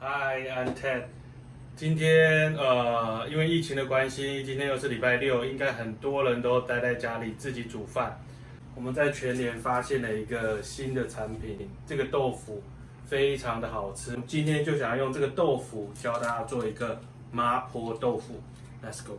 Hi，I'm Ted。今天呃，因为疫情的关系，今天又是礼拜六，应该很多人都待在家里自己煮饭。我们在全联发现了一个新的产品，这个豆腐非常的好吃。今天就想要用这个豆腐教大家做一个麻婆豆腐。Let's go。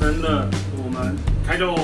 真的，我们开动。